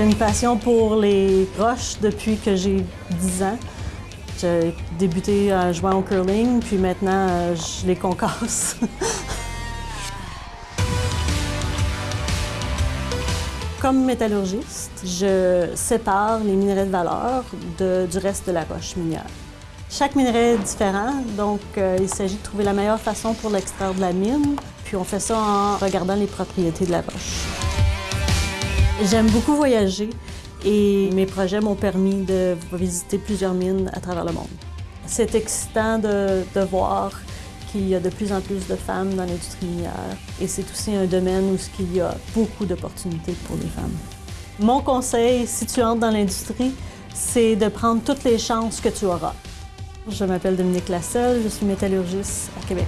J'ai une passion pour les roches depuis que j'ai 10 ans. J'ai débuté en jouant au curling, puis maintenant, euh, je les concasse. Comme métallurgiste, je sépare les minerais de valeur du reste de la roche minière. Chaque minerai est différent, donc euh, il s'agit de trouver la meilleure façon pour l'extraire de la mine, puis on fait ça en regardant les propriétés de la roche. J'aime beaucoup voyager et mes projets m'ont permis de visiter plusieurs mines à travers le monde. C'est excitant de, voir qu'il y a de plus en plus de femmes dans l'industrie minière et c'est aussi un domaine où il y a beaucoup d'opportunités pour les femmes. Mon conseil, si tu entres dans l'industrie, c'est de prendre toutes les chances que tu auras. Je m'appelle Dominique Lasselle, je suis métallurgiste à Québec.